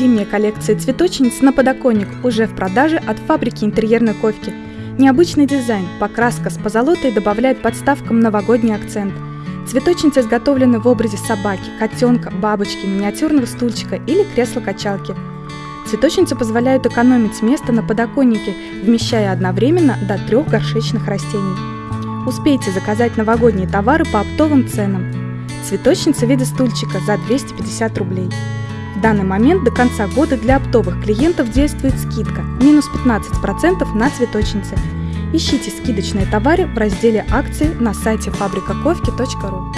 Зимняя коллекция цветочниц на подоконник уже в продаже от фабрики интерьерной ковки. Необычный дизайн, покраска с позолотой добавляет подставкам новогодний акцент. Цветочницы изготовлены в образе собаки, котенка, бабочки, миниатюрного стульчика или кресла-качалки. Цветочницы позволяют экономить место на подоконнике, вмещая одновременно до трех горшечных растений. Успейте заказать новогодние товары по оптовым ценам. Цветочница вида стульчика за 250 рублей. В данный момент до конца года для оптовых клиентов действует скидка минус 15% на цветочницы. Ищите скидочные товары в разделе акции на сайте фабрикаковки.ру.